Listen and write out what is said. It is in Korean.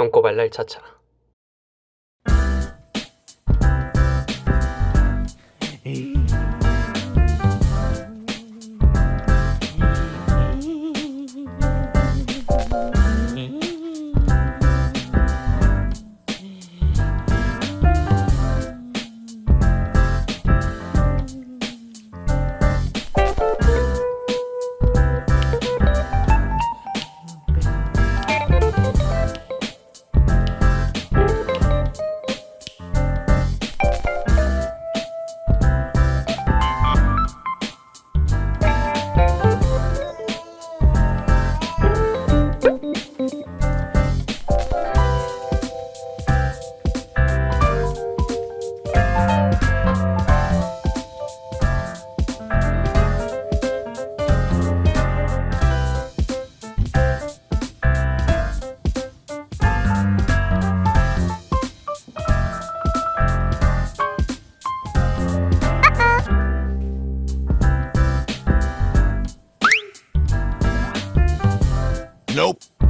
똥꼬발랄 차차 에이. Nope.